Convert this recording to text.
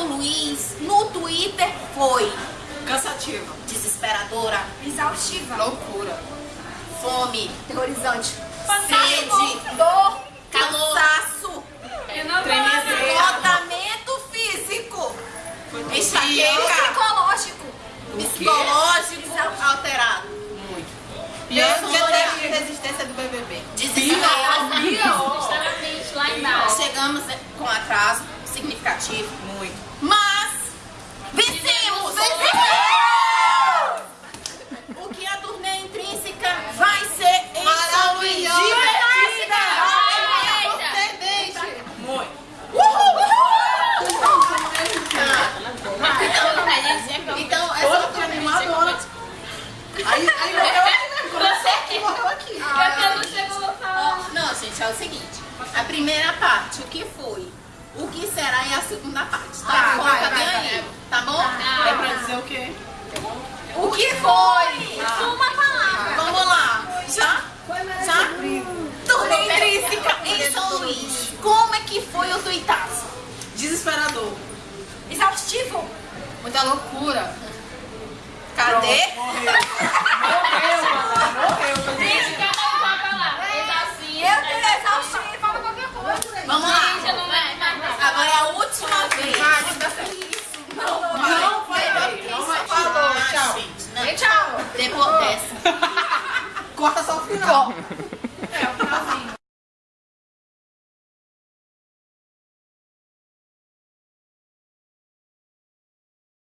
São Luís no Twitter foi Cansativa. desesperadora, Exaustiva. Loucura. fome, Terrorizante. sede, Dor. calor, cansaço, esgotamento físico, enxaqueca, Psicológico. psicológico alterado, Muito. Pior que a a teste de resistência do BBB. lá embaixo. Chegamos com atraso significativo, Muito. mas vencemos! O que a turnê intrínseca vai ser Maravilhosa. Então, essa animadora. Aí, aí morreu aqui, né? Começou aqui, morreu aqui. Eu não chegou a falar. Ó, Não, gente, é o seguinte. A primeira parte, o que foi? O que será é a segunda parte. Tá, Tá, Coloca vai, vai, aí, tá bom? É pra dizer o quê? O que foi? Uma palavra. Vamos lá. Já? Já? Turnê intrínseca em São Luís. Como é que foi o tuitaço? Desesperador. Exaustivo. Muita loucura. Cadê? 뭐야?